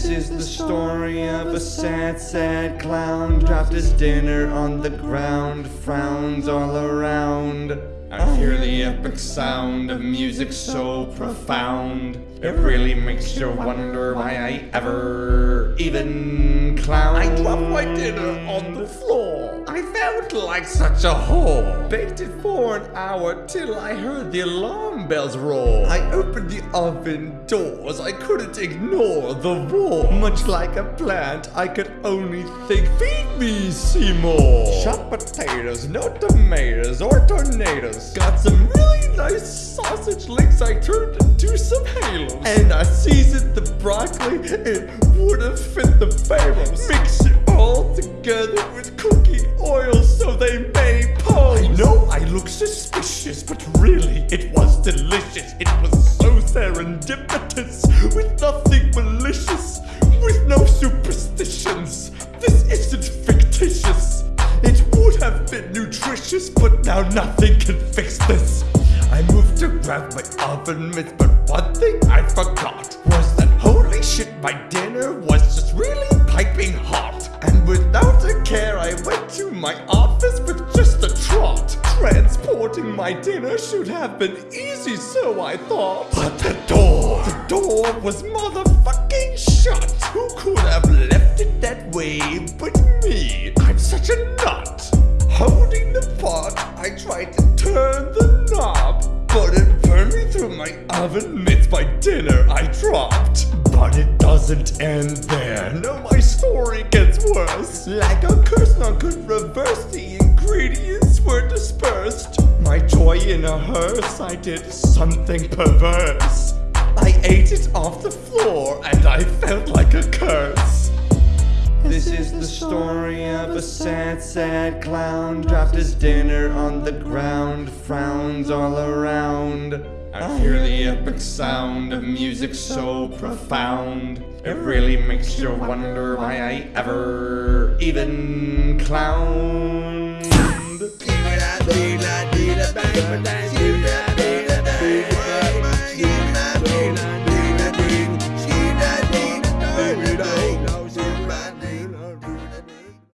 This is the story of a sad, sad clown. Dropped his dinner on the ground, frowns all around. I hear the epic sound of music so profound. It really makes you wonder why I ever even clown. I dropped my dinner on the floor. I felt like such a whore. Baked it for an hour till I heard the alarm bells roar. I opened the oven doors. I couldn't ignore the war. Much like a plant, I could only think, feed me, Seymour. Chopped potatoes, no tomatoes or tornadoes. Got some really nice sausage links I turned into some halos. And I seasoned the broccoli, it would have fit the pharaohs. Mix it all together with cookie oil so they may pose. I know I look suspicious, but really it was delicious. It was so serendipitous, with nothing now nothing can fix this. I moved to grab my oven mitts, but one thing I forgot was that holy shit, my dinner was just really piping hot. And without a care, I went to my office with just a trot. Transporting my dinner should have been easy, so I thought. But the door, the door was motherfucking shut. Who could have left it that way my oven mitts. My dinner I dropped. But it doesn't end there. No, my story gets worse. Like a curse, none could reverse. The ingredients were dispersed. My joy in a hearse, I did something perverse. I ate it off the floor, and I felt like a curse. This is the story of a sad, sad clown. Dropped his dinner on the ground, frowns all around. I hear the epic sound of music so profound. It really makes you wonder why I ever even clowned.